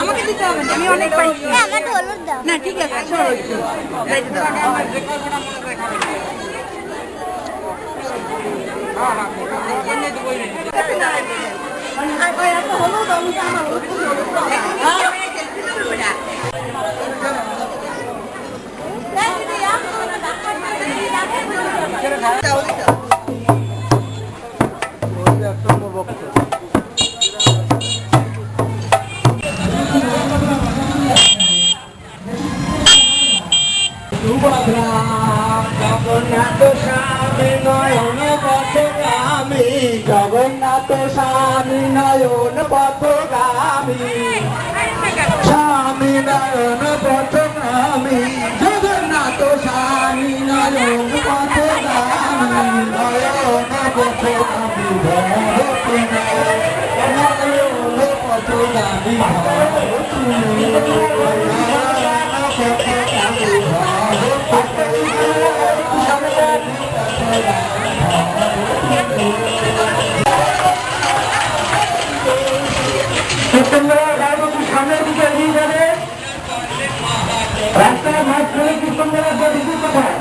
আমাকে দিতে হবে আমি অনেক পাইছি না ঠিক আছে Hãy subscribe cho kênh Ghiền Mì Gõ Để không bỏ lỡ những video hấp dẫn Jagannath স্বামী নয়ন পথগামী। স্বামী নয়ন পথগামী। স্বামী নয়ন পথগামী নয়ন পথগামী রাস্তাঘাট করে কি সুন্দর একটা বিদ্যুৎ কথা